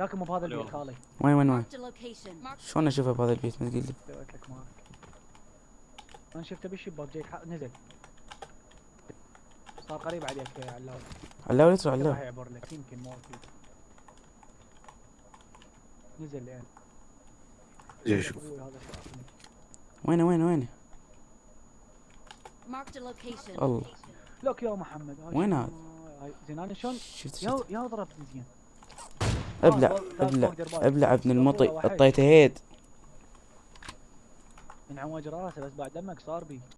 لكن مو بهذا البيت. خالي وين وين وين. شلون اشوفه بهذا البيت ما تقول لي سويت لك مارك أنا شفته بالشباك جاي نزل صار قريب عليك يا علاوي علاوي لا تروح راح علاوي يعبر لك يمكن مو أكيد نزل الان جاي شاطني. وينه وينه وينه Marked a location. الله لك يا محمد وين؟ هذا؟ زين أنا شلون شفت يا شفت يا ضربت زين أبلع أبلع. أبلع ابن المطي. أعطيته هيد من عوج راسه بس بعد دمك صار بي